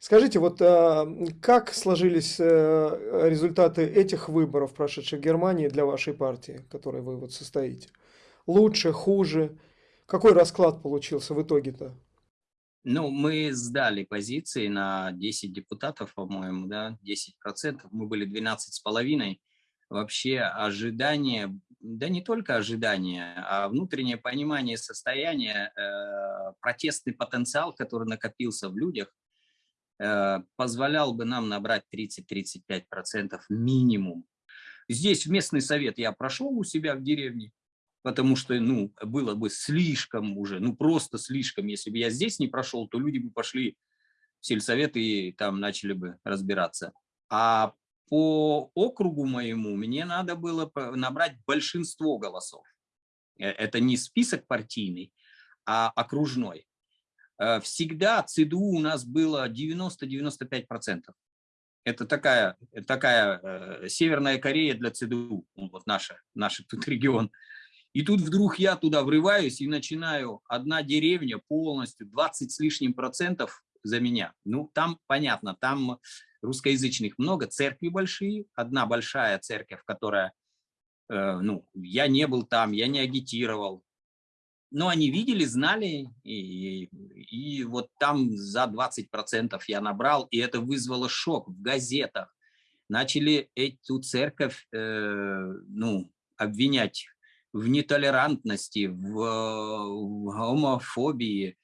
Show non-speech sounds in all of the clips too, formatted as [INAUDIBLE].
Скажите, вот а, как сложились э, результаты этих выборов, прошедших в Германии, для вашей партии, которой вы вот состоите? Лучше, хуже? Какой расклад получился в итоге-то? Ну, мы сдали позиции на 10 депутатов, по-моему, да, 10%. Мы были 12,5%. Вообще ожидание, да не только ожидание, а внутреннее понимание состояния, э, протестный потенциал, который накопился в людях, Э, позволял бы нам набрать 30-35% минимум. Здесь в местный совет я прошел у себя в деревне, потому что ну, было бы слишком уже, ну просто слишком. Если бы я здесь не прошел, то люди бы пошли в сельсовет и там начали бы разбираться. А по округу моему мне надо было набрать большинство голосов. Э, это не список партийный, а окружной. Э, всегда ЦДУ у нас было 90-95%. Это такая, такая э, Северная Корея для ЦДУ, вот наша, наш [LAUGHS] тут регион. И тут вдруг я туда врываюсь и начинаю, одна деревня полностью, 20 с лишним процентов за меня. Ну, там понятно, там русскоязычных много, церкви большие, одна большая церковь, которая, э, ну, я не был там, я не агитировал, но они видели, знали, и, и вот там за 20% я набрал, и это вызвало шок в газетах. Начали эту церковь э, ну, обвинять в нетолерантности, в, в гомофобии,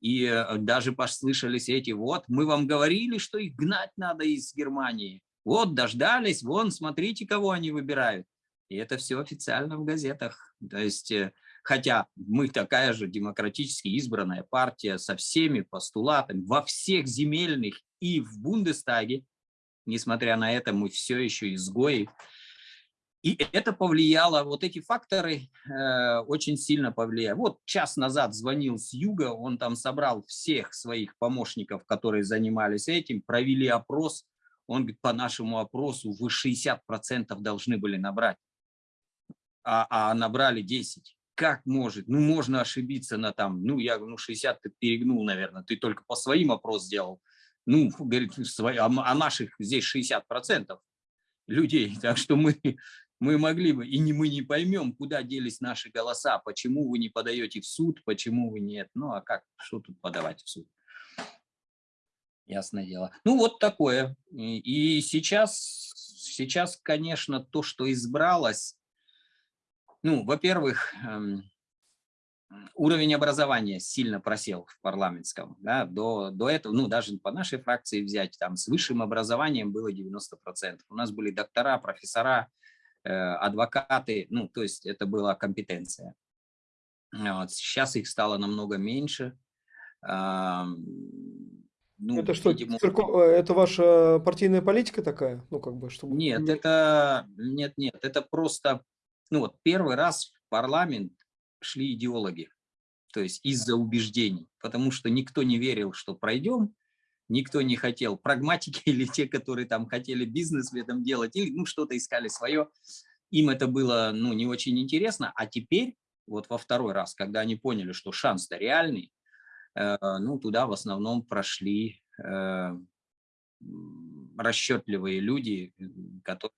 и э, даже послышались эти, вот, мы вам говорили, что их гнать надо из Германии. Вот, дождались, вон, смотрите, кого они выбирают. И это все официально в газетах. То есть э, хотя мы такая же демократически избранная партия со всеми постулатами во всех земельных и в Бундестаге, несмотря на это мы все еще изгои. И это повлияло, вот эти факторы э, очень сильно повлияли. Вот час назад звонил с юга, он там собрал всех своих помощников, которые занимались этим, провели опрос. Он говорит, по нашему опросу вы 60% должны были набрать, а, а набрали 10 как может? Ну, можно ошибиться на там, ну, я, ну, 60 ты перегнул, наверное, ты только по своим опрос сделал. Ну, говорит, свои, а, а наших здесь 60 процентов людей, [LAUGHS] так что мы, мы могли бы, и не, мы не поймем, куда делись наши голоса, почему вы не подаете в суд, почему вы нет, ну, а как, что тут подавать в суд? Ясное дело. Ну, вот такое. И, и сейчас, сейчас, конечно, то, что избралось, ну, во-первых, эм, уровень образования сильно просел в парламентском. Да, до, до этого, ну, даже по нашей фракции взять, там с высшим образованием было 90%. У нас были доктора, профессора, э, адвокаты, ну, то есть это была компетенция. Вот. Сейчас их стало намного меньше. Э, ну, это что, видимо... Э, это ваша партийная политика такая? Ну, как бы, чтобы... Нет, это, нет, нет, это просто ну вот первый раз в парламент шли идеологи, то есть из-за убеждений, потому что никто не верил, что пройдем, никто не хотел прагматики [LAUGHS] или те, которые там хотели бизнес в этом делать, или ну что-то искали свое, им это было ну не очень интересно, а теперь вот во второй раз, когда они поняли, что шанс-то реальный, э, ну туда в основном прошли э, расчетливые люди, которые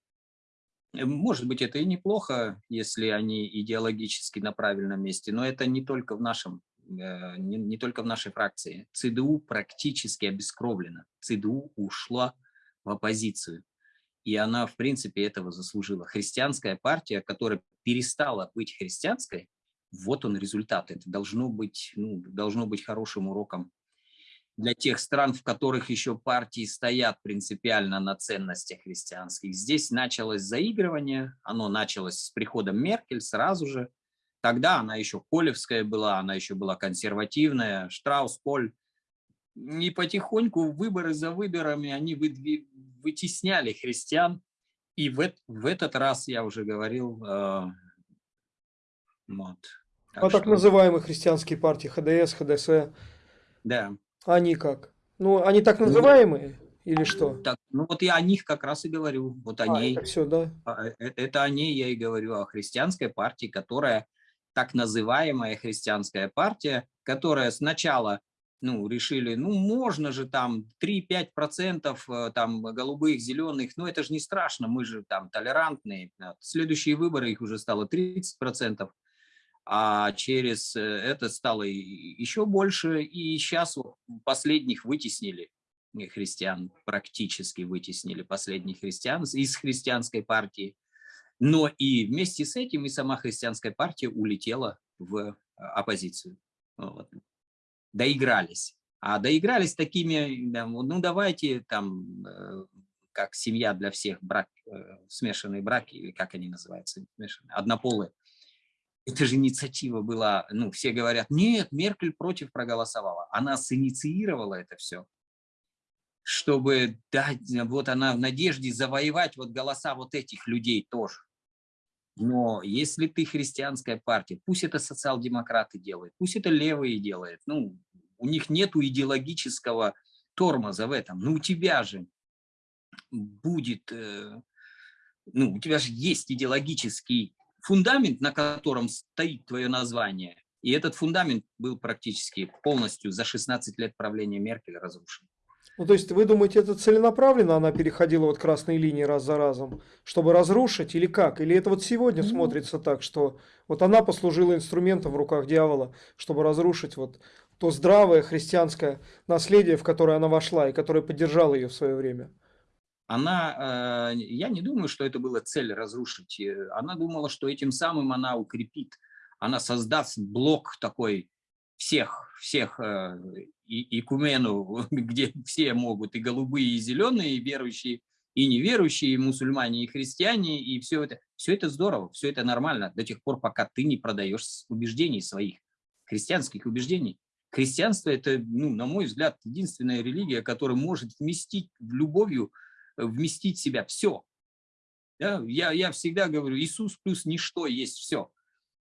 может быть, это и неплохо, если они идеологически на правильном месте, но это не только в нашем, э, не, не только в нашей фракции. ЦДУ практически обескровлена. ЦДУ ушла в оппозицию. И она, в принципе, этого заслужила. Христианская партия, которая перестала быть христианской, вот он результат. Это должно быть, ну, должно быть хорошим уроком для тех стран, в которых еще партии стоят принципиально на ценностях христианских. Здесь началось заигрывание, оно началось с приходом Меркель сразу же. Тогда она еще Колевская была, она еще была консервативная, Штраус, Коль. И потихоньку выборы за выборами они вытесняли христиан. И в, в этот раз, я уже говорил, э, вот. Так а что... так называемые христианские партии, ХДС, ХДС. Да. Они как? Ну, они так ну, называемые или что? Так, ну вот я о них как раз и говорю. Вот о а, ней. Это все, да? А, э, это о ней я и говорю, о христианской партии, которая так называемая христианская партия, которая сначала ну, решили, ну, можно же там 3-5% э, там голубых, зеленых, но это же не страшно, мы же там толерантные. Следующие выборы их уже стало 30%, а через э, это стало еще больше, и сейчас последних вытеснили христиан, практически вытеснили последних христиан из христианской партии. Но и вместе с этим и сама христианская партия улетела в э, оппозицию. Вот. Доигрались. А доигрались такими, ну давайте там, э, как семья для всех, брак, смешанный брак, или как они называются, однополые. Это же инициатива была, ну все говорят, нет, Меркель против проголосовала. Она синициировала это все чтобы дать, вот она в надежде завоевать вот голоса вот этих людей тоже. Но если ты христианская партия, пусть это социал-демократы делают, пусть это левые делают, ну, у них нету идеологического тормоза в этом, но у тебя же будет, э, ну, у тебя же есть идеологический фундамент, на котором стоит твое название, и этот фундамент был практически полностью за 16 лет правления Меркель разрушен. Ну, то есть вы думаете, это целенаправленно она переходила вот красные линии раз за разом, чтобы разрушить или как? Или это вот сегодня ну, смотрится так, что вот она послужила инструментом в руках дьявола, чтобы разрушить вот то здравое христианское наследие, в которое она вошла и которое поддержало ее в свое время? Она, э, я не думаю, что это была цель разрушить. Э, она думала, что этим самым она укрепит, она создаст блок такой всех, всех э, и, икумену, [LAUGHS] где все могут, и голубые, и зеленые, и верующие, и неверующие, и мусульмане, и христиане, и все это. Все это здорово, все это нормально до тех пор, пока ты не продаешь убеждений своих, христианских убеждений. Христианство – это, ну, на мой взгляд, единственная религия, которая может вместить в любовью, вместить в себя все. Да? Я, я всегда говорю, Иисус плюс ничто есть все.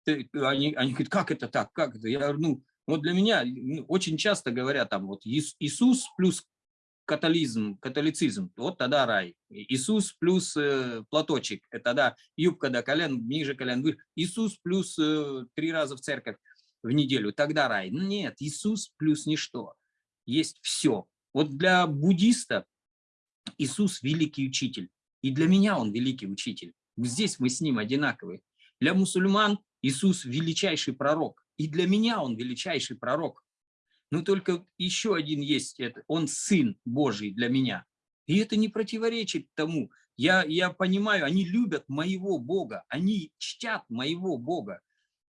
Они, они говорят, как это так, как это? Я говорю, ну, вот для меня ну, очень часто говорят там вот Иисус плюс католизм, католицизм, вот тогда рай. Иисус плюс э, платочек, это тогда юбка до колен, ниже колен. Иисус плюс э, три раза в церковь в неделю, тогда рай. Нет, Иисус плюс ничто. Есть все. Вот для буддиста Иисус великий учитель. И для меня он великий учитель. Здесь мы с ним одинаковые. Для мусульман Иисус величайший пророк. И для меня он величайший пророк. Но только еще один есть, это, он сын Божий для меня. И это не противоречит тому. Я, я понимаю, они любят моего Бога, они чтят моего Бога.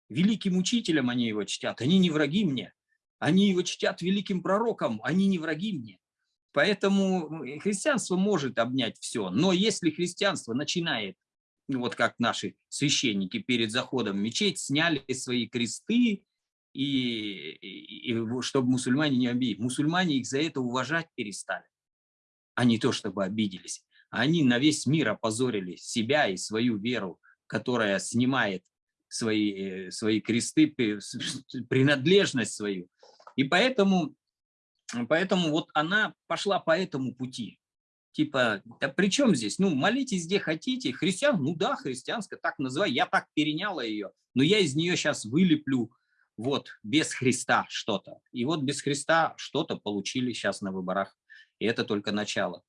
Великим учителем они его чтят, они не враги мне. Они его чтят великим пророком, они не враги мне. Поэтому ну, христианство может обнять все. Но если христианство начинает вот как наши священники перед заходом в мечеть сняли свои кресты, и, и, и чтобы мусульмане не обидели. Мусульмане их за это уважать перестали, а не то, чтобы обиделись. Они на весь мир опозорили себя и свою веру, которая снимает свои, э, свои кресты, принадлежность свою. И поэтому, поэтому вот она пошла по этому пути типа, да при чем здесь? Ну, молитесь где хотите. Христиан, ну да, христианская, так называй. Я так переняла ее, но я из нее сейчас вылеплю вот без Христа что-то. И вот без Христа что-то получили сейчас на выборах. И это только начало.